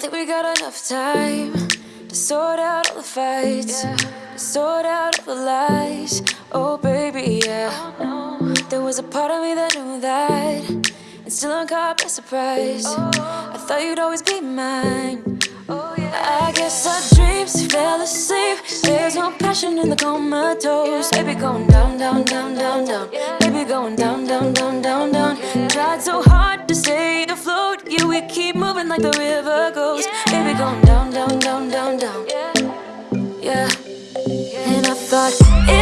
got enough time to sort out all the fights, to sort out all the lies. Oh, baby, yeah. There was a part of me that knew that, and still I'm caught by surprise. I thought you'd always be mine. I guess our dreams fell asleep. There's no passion in the comatose. Baby, going down, down, down, down, down. Baby, going down, down, down, down, down. Tried so hard we keep moving like the river goes yeah. Baby, going down, down, down, down, down Yeah, yeah. And I thought